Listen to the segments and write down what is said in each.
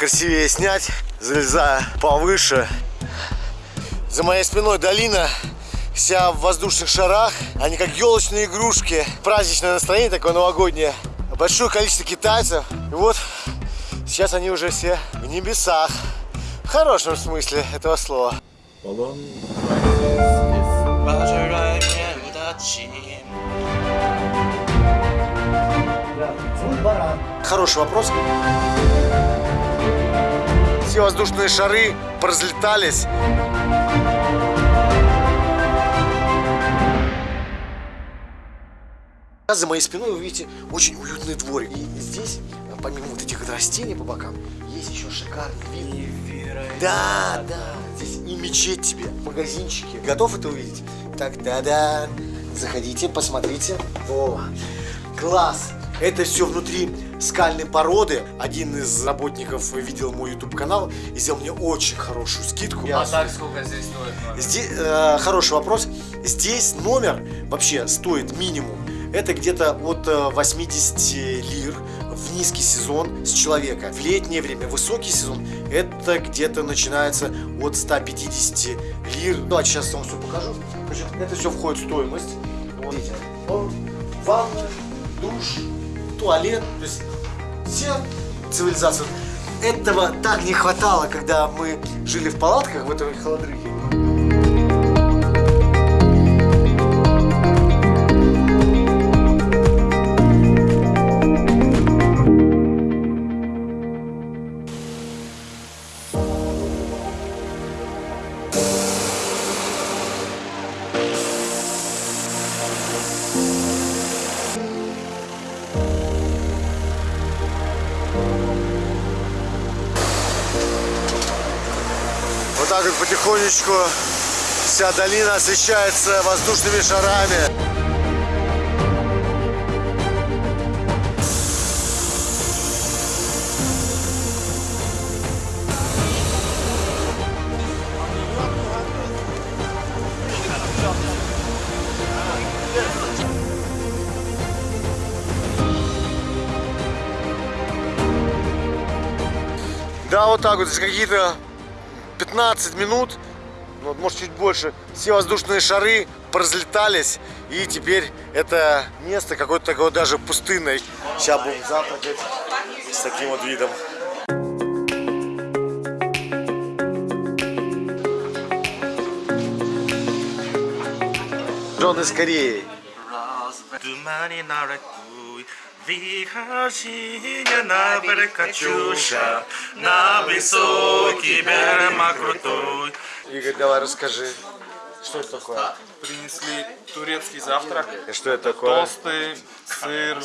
покрасивее снять, залезая повыше. За моей спиной долина, вся в воздушных шарах. Они как елочные игрушки. Праздничное настроение такое новогоднее. Большое количество китайцев. И вот сейчас они уже все в небесах. В хорошем смысле этого слова. Хороший вопрос. Все воздушные шары поразлетались. За моей спиной вы видите очень уютный дворик. И здесь, помимо вот этих растений по бокам, есть еще шикарный вид. Да, да. Здесь и мечеть тебе, магазинчики. Готов это увидеть? Так, да-да. Заходите, посмотрите. О, класс. Это все внутри скальной породы. Один из работников видел мой YouTube канал и сделал мне очень хорошую скидку. А так сколько здесь стоит номер? Здесь, э, хороший вопрос. Здесь номер вообще стоит минимум. Это где-то от э, 80 лир в низкий сезон с человека. В летнее время, высокий сезон, это где-то начинается от 150 лир. Давайте сейчас вам все покажу. Значит, это все входит в стоимость. Вот ванна, душ, туалет. То есть все цивилизации. Этого так не хватало, когда мы жили в палатках в этой холодрыхе. Потихонечку вся долина освещается воздушными шарами. Да, вот так вот, здесь какие-то 15 минут, ну, может чуть больше, все воздушные шары поразлетались, и теперь это место какое-то такое даже пустынное. Сейчас будем завтракать с таким вот видом. Джон из Кореи. Вихашиня на берег Катюша, на высокий берег крутой. Игорь, давай расскажи, что это такое? Принесли турецкий завтрак. И что это такое? Тосты, сыр,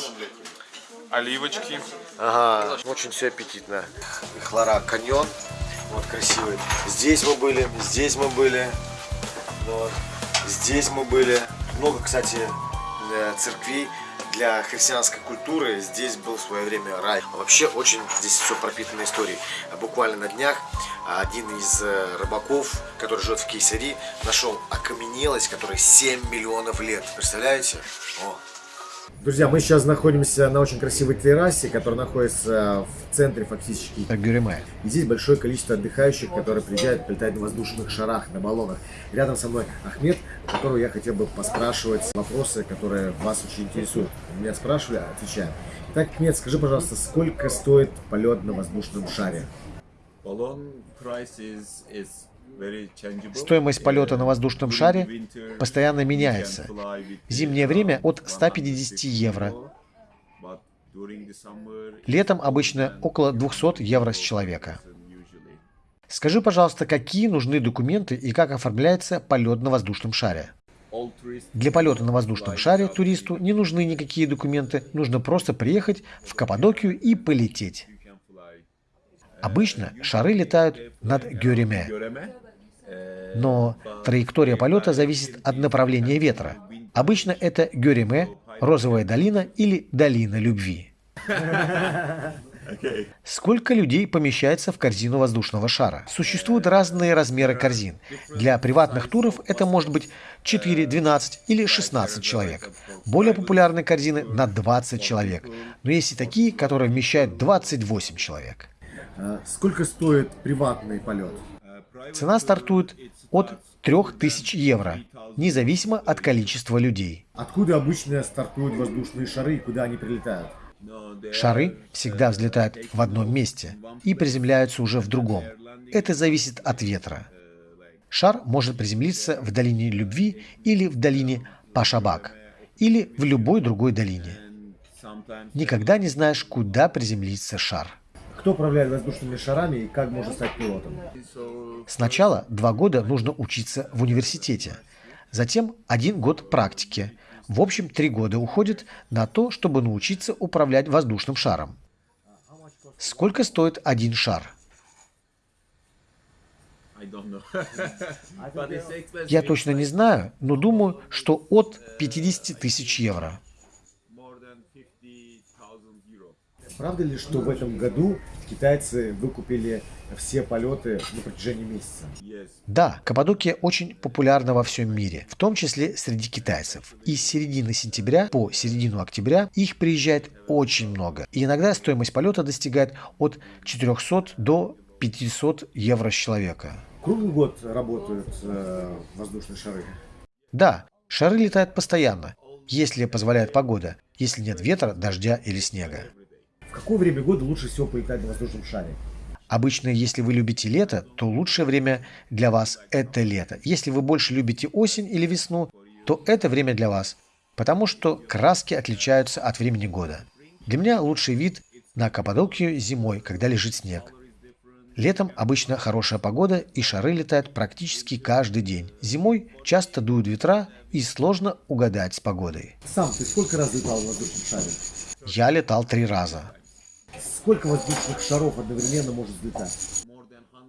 оливочки. Ага, очень все аппетитно. Хлора каньон, вот красивый. Здесь мы были, здесь мы были, вот. здесь мы были. Много, кстати, э, церквей для христианской культуры. Здесь был в свое время рай. А Вообще очень здесь все пропитано историей. А Буквально на днях один из э, рыбаков, который живет в Кейсари, нашел окаменелость, которой 7 миллионов лет. Представляете? О, Друзья, мы сейчас находимся на очень красивой террасе, которая находится в центре фактически Гюреме. И здесь большое количество отдыхающих, которые приезжают, прилетают на воздушных шарах, на баллонах. Рядом со мной Ахмед, которого я хотел бы поспрашивать вопросы, которые вас очень интересуют. Меня спрашивали, отвечаем. Итак, Ахмед, скажи, пожалуйста, сколько стоит полет на воздушном шаре? balloon price is is very changeable. Стоимость полета на воздушном шаре постоянно меняется. зимнее время от 150 150 евро. Летом обычно около 200 евро с человека. Скажи, пожалуйста, какие нужны документы и как оформляется полет на воздушном шаре? Для полета на воздушном шаре туристу не нужны никакие документы, нужно просто приехать в Каппадокию и полететь. Обычно шары летают над Гюреме, но траектория полета зависит от направления ветра. Обычно это Гюреме, Розовая долина или Долина любви. Сколько людей помещается в корзину воздушного шара? Существуют разные размеры корзин. Для приватных туров это может быть 4, 12 или 16 человек. Более популярные корзины на 20 человек. Но есть и такие, которые вмещают 28 человек. Сколько стоит приватный полет? Цена стартует от 3000 евро, независимо от количества людей. Откуда обычно стартуют воздушные шары и куда они прилетают? Шары всегда взлетают в одном месте и приземляются уже в другом. Это зависит от ветра. Шар может приземлиться в долине Любви или в долине Пашабак, или в любой другой долине. Никогда не знаешь, куда приземлится шар. Кто управляет воздушными шарами и как можно стать пилотом? Сначала два года нужно учиться в университете, затем один год практики. В общем, три года уходит на то, чтобы научиться управлять воздушным шаром. Сколько стоит один шар? Я точно не знаю, но думаю, что от 50 тысяч евро. Правда ли, что в этом году китайцы выкупили все полеты на протяжении месяца? Да, Каппадокия очень популярна во всем мире, в том числе среди китайцев. И с середины сентября по середину октября их приезжает очень много. И иногда стоимость полета достигает от 400 до 500 евро с человека. Круглый год работают э, воздушные шары? Да, шары летают постоянно, если позволяет погода, если нет ветра, дождя или снега. Какое время года лучше всего полетать на воздушном шаре? Обычно, если вы любите лето, то лучшее время для вас – это лето. Если вы больше любите осень или весну, то это время для вас, потому что краски отличаются от времени года. Для меня лучший вид на Каппадокию зимой, когда лежит снег. Летом обычно хорошая погода и шары летают практически каждый день. Зимой часто дуют ветра и сложно угадать с погодой. Сам ты сколько раз летал в воздушном шаре? Я летал три раза. Сколько воздушных шаров одновременно может взлетать?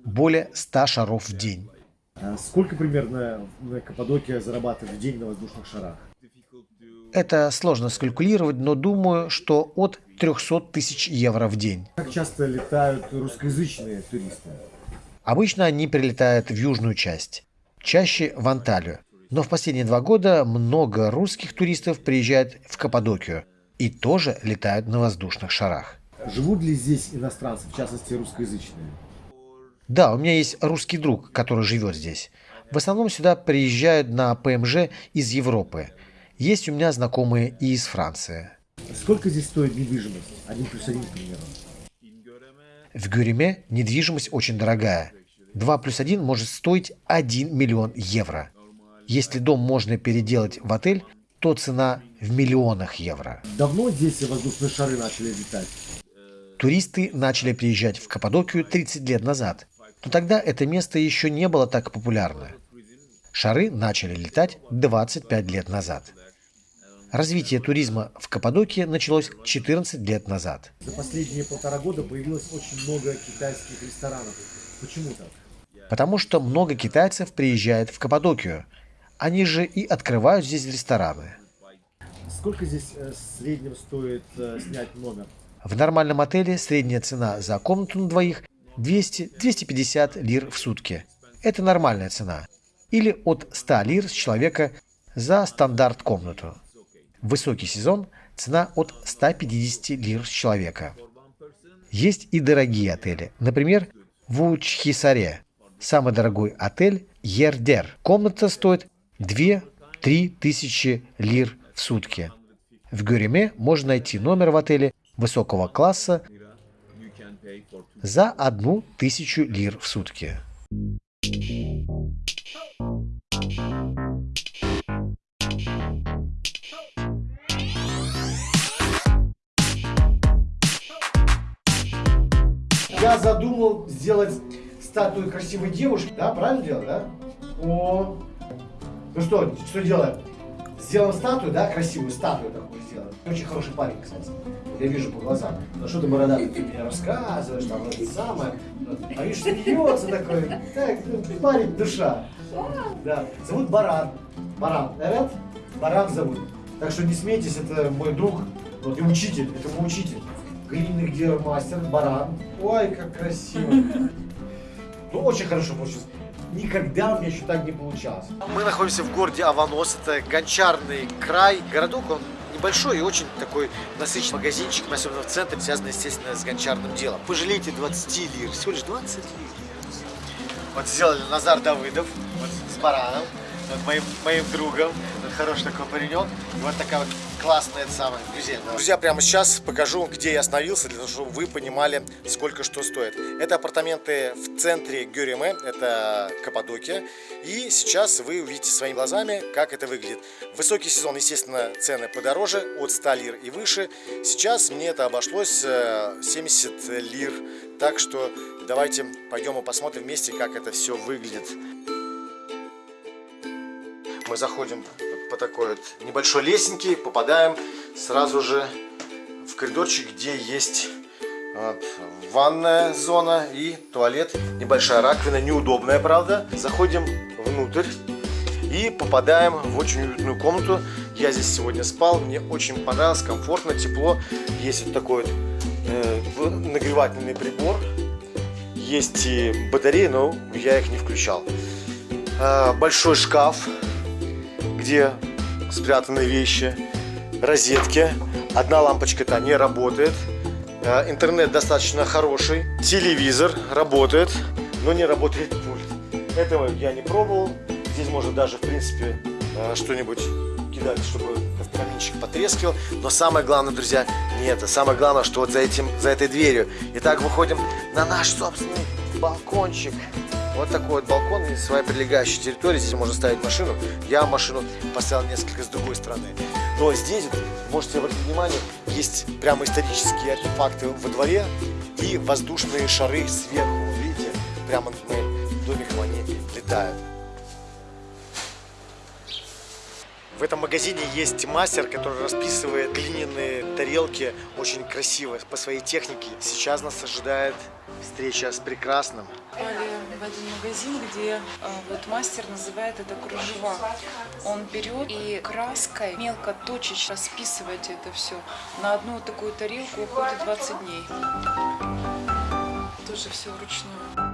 Более 100 шаров в день. А сколько примерно на Каппадокия зарабатывает в день на воздушных шарах? Это сложно скалькулировать, но думаю, что от 300 тысяч евро в день. Как часто летают русскоязычные туристы? Обычно они прилетают в южную часть, чаще в Анталию. Но в последние два года много русских туристов приезжают в Каппадокию и тоже летают на воздушных шарах. Живут ли здесь иностранцы, в частности русскоязычные? Да, у меня есть русский друг, который живет здесь. В основном сюда приезжают на ПМЖ из Европы. Есть у меня знакомые и из Франции. Сколько здесь стоит недвижимость? Один плюс один, к примеру. В Гюреме недвижимость очень дорогая. 2 плюс 1 может стоить 1 миллион евро. Если дом можно переделать в отель, то цена в миллионах евро. Давно здесь воздушные шары начали летать? Туристы начали приезжать в Каппадокию 30 лет назад, но тогда это место еще не было так популярно. Шары начали летать 25 лет назад. Развитие туризма в Каппадокии началось 14 лет назад. За последние полтора года появилось очень много китайских ресторанов. Почему так? Потому что много китайцев приезжает в Каппадокию. Они же и открывают здесь рестораны. Сколько здесь э, в среднем стоит э, снять номер? В нормальном отеле средняя цена за комнату на двоих 200-250 лир в сутки. Это нормальная цена. Или от 100 лир с человека за стандарт комнату. В высокий сезон цена от 150 лир с человека. Есть и дорогие отели. Например, в Учхисаре. Самый дорогой отель Ердер. Комната стоит 2-3 тысячи лир в сутки. В Гюреме можно найти номер в отеле высокого класса за одну тысячу лир в сутки. Я задумал сделать статую красивой девушки, да, правильно делать, да? О, ну что, что делаем? Сделаем статую, да, красивую статую такую сделаем. Очень хороший парень, кстати. Я вижу по глазам. Ну что ты, бородатый, ты мне рассказываешь, там, это самое. А видишь, смеется такой. Так, ну, парень, душа. Да. Зовут Баран. Баран. Эвет? Баран зовут. Так что не смейтесь, это мой друг, вот и учитель, это мой учитель. Глиняный гермастер, баран. Ой, как красиво. Ну, очень хорошо получилось. Никогда у меня еще так не получалось. Мы находимся в городе Аванос, это гончарный край. Городок, он небольшой и очень такой насыщенный магазинчик, особенно в центре, связанный, естественно, с гончарным делом. Пожалейте 20 лир, всего лишь 20 лир. Вот сделали Назар Давыдов вот, с бараном, вот, моим, моим другом. Хороший такой паренек. И вот такая вот классная это самая музей. Друзья, прямо сейчас покажу, где я остановился, для того, чтобы вы понимали, сколько что стоит. Это апартаменты в центре Гюреме, это Каппадокия. И сейчас вы увидите своими глазами, как это выглядит. Высокий сезон, естественно, цены подороже, от 100 лир и выше. Сейчас мне это обошлось э, 70 лир. Так что давайте пойдем и посмотрим вместе, как это все выглядит. Мы заходим по такой вот небольшой лесенке, попадаем сразу же в коридорчик, где есть вот, ванная зона и туалет. Небольшая раковина, неудобная, правда. Заходим внутрь и попадаем в очень уютную комнату. Я здесь сегодня спал, мне очень понравилось, комфортно, тепло. Есть вот такой вот э, нагревательный прибор. Есть и батареи, но я их не включал. Э, большой шкаф, где спрятаны вещи, розетки. Одна лампочка-то не работает. Э, Интернет достаточно хороший. Телевизор работает, но не работает пульт. Этого я не пробовал. Здесь можно даже, в принципе, э, что-нибудь кидать, чтобы каминчик потрескивал. Но самое главное, друзья, не это. Самое главное, что вот за, этим, за этой дверью. Итак, выходим на наш собственный балкончик. Вот такой вот балкон и своя прилегающая территория. Здесь можно ставить машину. Я машину поставил несколько с другой стороны. Но здесь, можете обратить внимание, есть прямо исторические артефакты во дворе и воздушные шары сверху. Видите, прямо над моим домиком они летают. В этом магазине есть мастер, который расписывает глиняные тарелки очень красиво по своей технике. Сейчас нас ожидает встреча с прекрасным. попали в один магазин, где э, вот мастер называет это кружева. Он берет и краской мелко точечно расписывать это все. На одну такую тарелку уходит 20 дней. Тоже все вручную.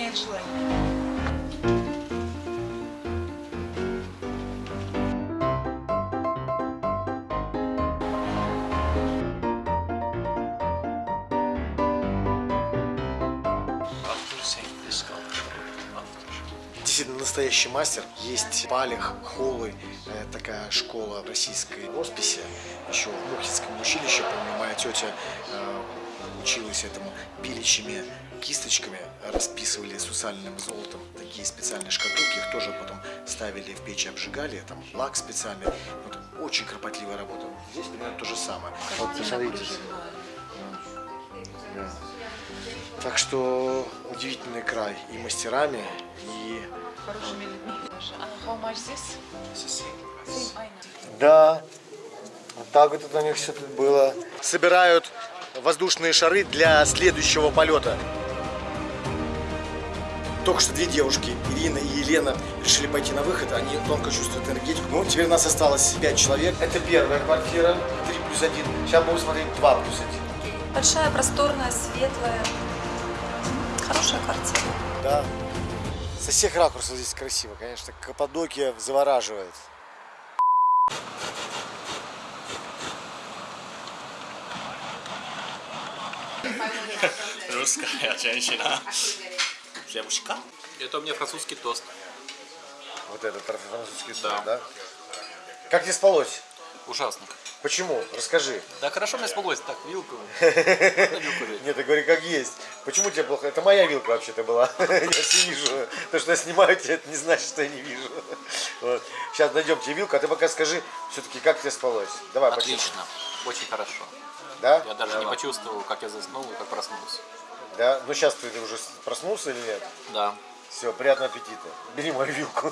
Исполняет желание. Действительно настоящий мастер. Есть Палех, Холы, э, такая школа российской росписи. Еще в Мухинском училище, помню, моя тетя э, училась этому пилищими кисточками, расписывали сусальным золотом такие специальные шкатулки, их тоже потом ставили в печи, обжигали, там лак специальный. Вот, очень кропотливая работа. Здесь примерно то же самое. Вот, кружевная. Да. Так что удивительный край и мастерами, и Хорошими людьми. А. Да, вот так вот это у них все тут было. Собирают воздушные шары для следующего полета. Только что две девушки, Ирина и Елена, решили пойти на выход. Они тонко чувствуют энергетику. Ну, теперь у нас осталось пять человек. Это первая квартира, 3 плюс 1. Сейчас будем смотреть 2 плюс 1. Большая, просторная, светлая. Хорошая квартира. Да. Со всех ракурсов здесь красиво, конечно. Каппадокия завораживает. Русская женщина. Девушка. Это у меня французский тост. Вот этот французский да. да? Как тебе спалось? Ужасно. Почему? Расскажи. Да хорошо мне спалось. Так, вилку. Нет, ты говори как есть. Почему тебе плохо? Это моя вилка вообще-то была. Я все вижу. То, что я снимаю тебя, это не значит, что я не вижу. Вот. Сейчас найдем тебе вилку, а ты пока скажи, все-таки, как тебе спалось. Давай, почему? Отлично. Очень хорошо. Да? Я даже не почувствовал, как я заснул и как проснулся. Да? Ну сейчас ты уже проснулся или нет? Да. Все, приятного аппетита. Бери мою вилку.